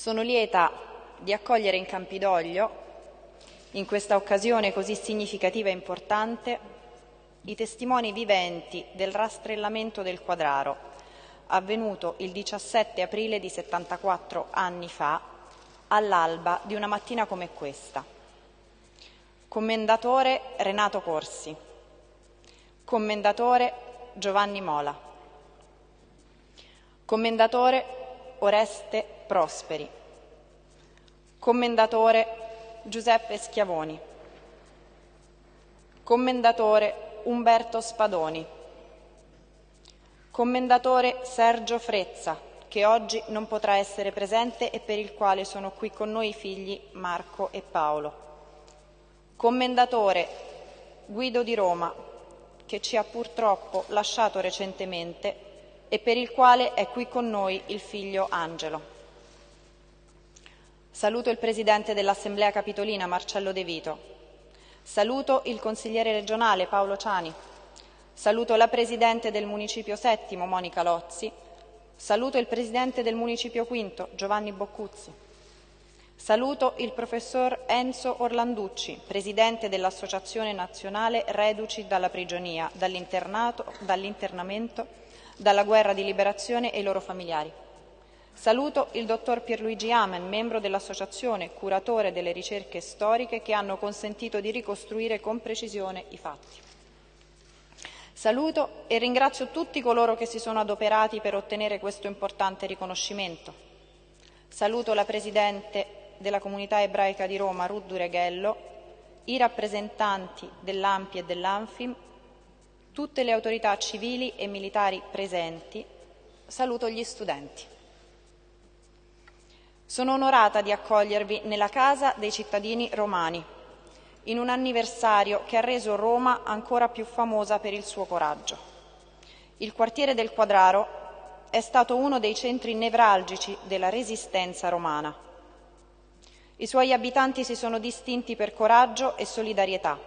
Sono lieta di accogliere in Campidoglio, in questa occasione così significativa e importante, i testimoni viventi del rastrellamento del Quadraro, avvenuto il 17 aprile di 74 anni fa, all'alba di una mattina come questa. Commendatore Renato Corsi, commendatore Giovanni Mola, commendatore Oreste Prosperi, commendatore Giuseppe Schiavoni, commendatore Umberto Spadoni, commendatore Sergio Frezza, che oggi non potrà essere presente e per il quale sono qui con noi i figli Marco e Paolo, commendatore Guido di Roma, che ci ha purtroppo lasciato recentemente e per il quale è qui con noi il figlio Angelo. Saluto il Presidente dell'Assemblea Capitolina Marcello De Vito. Saluto il Consigliere regionale Paolo Ciani. Saluto la Presidente del Municipio Settimo Monica Lozzi. Saluto il Presidente del Municipio Quinto Giovanni Boccuzzi. Saluto il Professor Enzo Orlanducci, Presidente dell'Associazione Nazionale Reduci dalla Prigionia, dall'internamento dalla guerra di liberazione e i loro familiari. Saluto il dottor Pierluigi Amen, membro dell'Associazione Curatore delle ricerche storiche che hanno consentito di ricostruire con precisione i fatti. Saluto e ringrazio tutti coloro che si sono adoperati per ottenere questo importante riconoscimento. Saluto la Presidente della Comunità Ebraica di Roma, Ruth Dureghello, i rappresentanti dell'AMPI e dell'ANFIM tutte le autorità civili e militari presenti, saluto gli studenti. Sono onorata di accogliervi nella casa dei cittadini romani, in un anniversario che ha reso Roma ancora più famosa per il suo coraggio. Il quartiere del Quadraro è stato uno dei centri nevralgici della resistenza romana. I suoi abitanti si sono distinti per coraggio e solidarietà,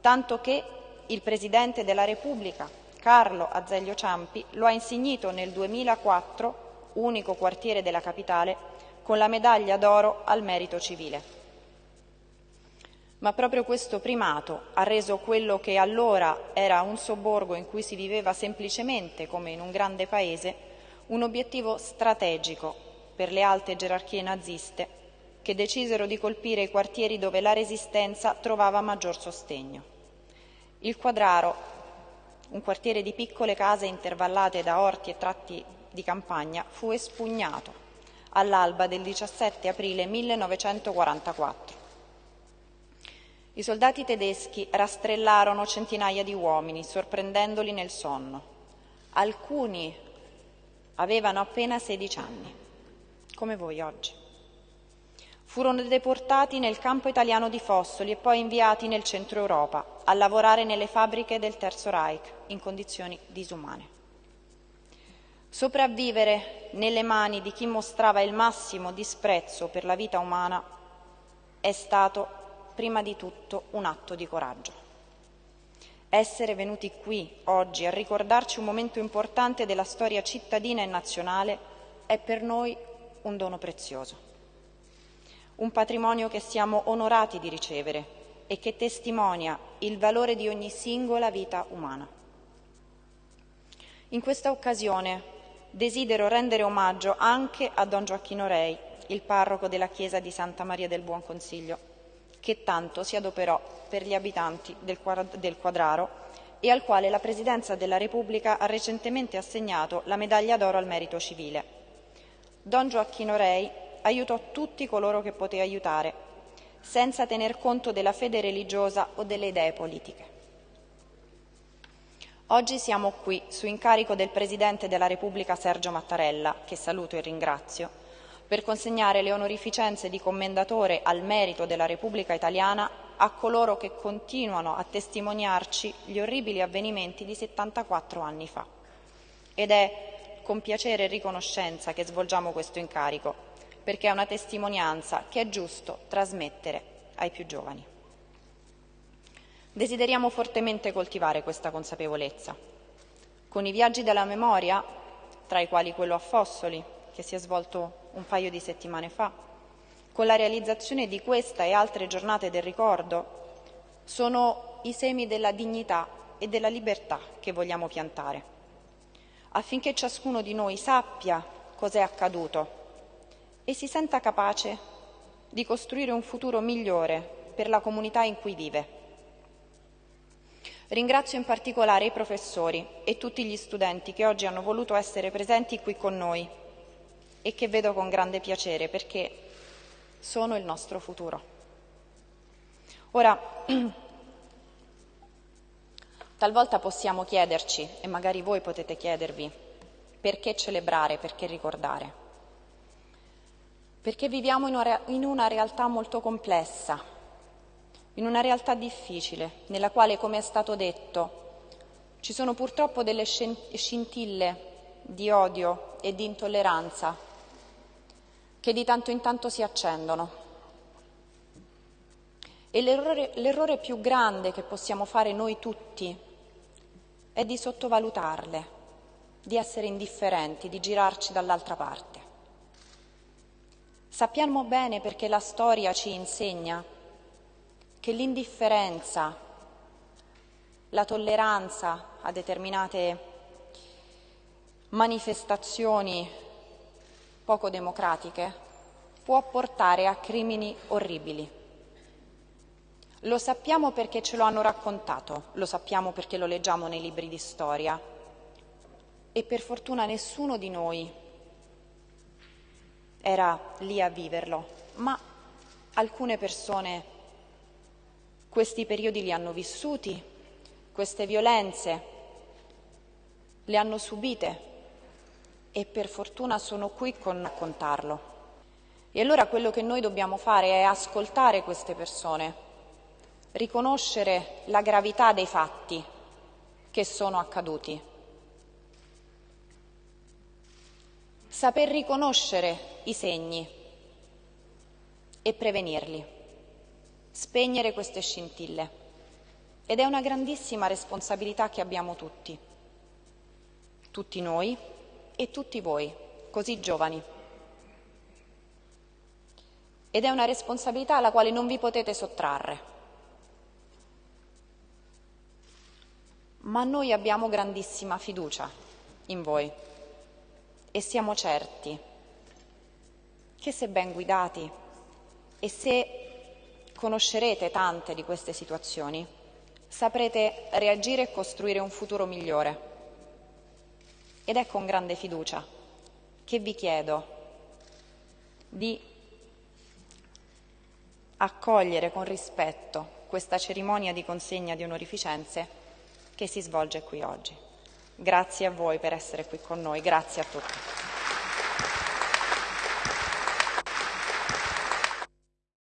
tanto che il Presidente della Repubblica, Carlo Azeglio Ciampi, lo ha insignito nel 2004, unico quartiere della capitale, con la medaglia d'oro al merito civile. Ma proprio questo primato ha reso quello che allora era un sobborgo in cui si viveva semplicemente come in un grande paese un obiettivo strategico per le alte gerarchie naziste che decisero di colpire i quartieri dove la resistenza trovava maggior sostegno. Il Quadraro, un quartiere di piccole case intervallate da orti e tratti di campagna, fu espugnato all'alba del 17 aprile 1944. I soldati tedeschi rastrellarono centinaia di uomini, sorprendendoli nel sonno. Alcuni avevano appena 16 anni, come voi oggi furono deportati nel campo italiano di Fossoli e poi inviati nel centro Europa a lavorare nelle fabbriche del Terzo Reich in condizioni disumane. Sopravvivere nelle mani di chi mostrava il massimo disprezzo per la vita umana è stato prima di tutto un atto di coraggio. Essere venuti qui oggi a ricordarci un momento importante della storia cittadina e nazionale è per noi un dono prezioso un patrimonio che siamo onorati di ricevere e che testimonia il valore di ogni singola vita umana. In questa occasione desidero rendere omaggio anche a Don Gioacchino Rei, il parroco della chiesa di Santa Maria del Buon Consiglio, che tanto si adoperò per gli abitanti del Quadraro e al quale la Presidenza della Repubblica ha recentemente assegnato la medaglia d'oro al merito civile. Don Gioacchino Rei aiutò tutti coloro che poté aiutare, senza tener conto della fede religiosa o delle idee politiche. Oggi siamo qui, su incarico del Presidente della Repubblica Sergio Mattarella, che saluto e ringrazio, per consegnare le onorificenze di commendatore al merito della Repubblica Italiana a coloro che continuano a testimoniarci gli orribili avvenimenti di 74 anni fa. Ed è con piacere e riconoscenza che svolgiamo questo incarico, perché è una testimonianza che è giusto trasmettere ai più giovani. Desideriamo fortemente coltivare questa consapevolezza. Con i viaggi della memoria, tra i quali quello a Fossoli, che si è svolto un paio di settimane fa, con la realizzazione di questa e altre giornate del ricordo, sono i semi della dignità e della libertà che vogliamo piantare, affinché ciascuno di noi sappia cos'è accaduto e si senta capace di costruire un futuro migliore per la comunità in cui vive. Ringrazio in particolare i professori e tutti gli studenti che oggi hanno voluto essere presenti qui con noi e che vedo con grande piacere perché sono il nostro futuro. Ora, talvolta possiamo chiederci, e magari voi potete chiedervi, perché celebrare, perché ricordare? Perché viviamo in una realtà molto complessa, in una realtà difficile, nella quale, come è stato detto, ci sono purtroppo delle scintille di odio e di intolleranza che di tanto in tanto si accendono. E l'errore, l'errore più grande che possiamo fare noi tutti è di sottovalutarle, di essere indifferenti, di girarci dall'altra parte. Sappiamo bene perché la storia ci insegna che l'indifferenza, la tolleranza a determinate manifestazioni poco democratiche può portare a crimini orribili. Lo sappiamo perché ce lo hanno raccontato, lo sappiamo perché lo leggiamo nei libri di storia e per fortuna nessuno di noi era lì a viverlo, ma alcune persone questi periodi li hanno vissuti, queste violenze le hanno subite e per fortuna sono qui con raccontarlo. E allora quello che noi dobbiamo fare è ascoltare queste persone, riconoscere la gravità dei fatti che sono accaduti, saper riconoscere i segni e prevenirli spegnere queste scintille. Ed è una grandissima responsabilità che abbiamo tutti, tutti noi e tutti voi, così giovani. Ed è una responsabilità alla quale non vi potete sottrarre. Ma noi abbiamo grandissima fiducia in voi e siamo certi che se ben guidati e se conoscerete tante di queste situazioni, saprete reagire e costruire un futuro migliore. Ed è con grande fiducia che vi chiedo di accogliere con rispetto questa cerimonia di consegna di onorificenze che si svolge qui oggi. Grazie a voi per essere qui con noi, grazie a tutti.